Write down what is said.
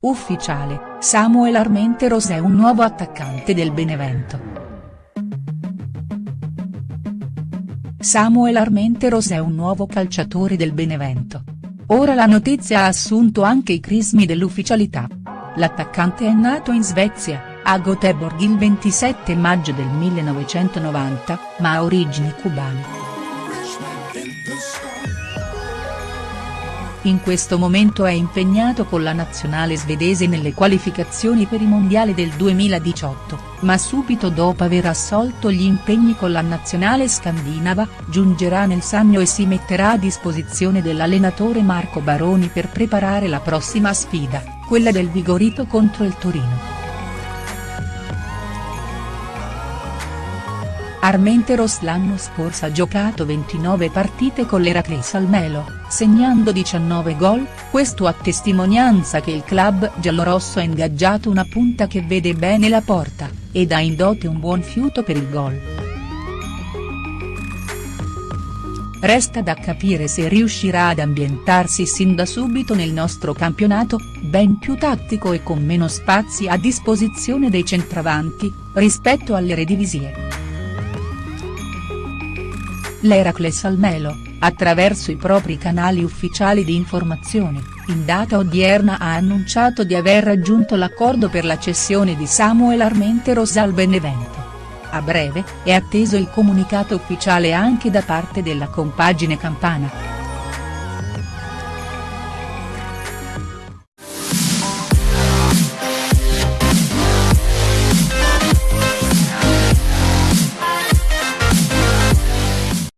Ufficiale, Samuel Armenteros è un nuovo attaccante del Benevento. Samuel Armenteros è un nuovo calciatore del Benevento. Ora la notizia ha assunto anche i crismi dell'ufficialità. L'attaccante è nato in Svezia, a Göteborg il 27 maggio del 1990, ma ha origini cubane. In questo momento è impegnato con la nazionale svedese nelle qualificazioni per i mondiali del 2018, ma subito dopo aver assolto gli impegni con la nazionale scandinava, giungerà nel Sannio e si metterà a disposizione dell'allenatore Marco Baroni per preparare la prossima sfida, quella del Vigorito contro il Torino. Armenteros l'anno scorso ha giocato 29 partite con l'Eracles Almelo, segnando 19 gol, questo a testimonianza che il club giallorosso ha ingaggiato una punta che vede bene la porta, ed ha in dote un buon fiuto per il gol. Resta da capire se riuscirà ad ambientarsi sin da subito nel nostro campionato, ben più tattico e con meno spazi a disposizione dei centravanti, rispetto alle redivisie. L'Heracles Almelo, attraverso i propri canali ufficiali di informazione, in data odierna ha annunciato di aver raggiunto l'accordo per la cessione di Samuel Armenteros al Benevento. A breve, è atteso il comunicato ufficiale anche da parte della compagine campana.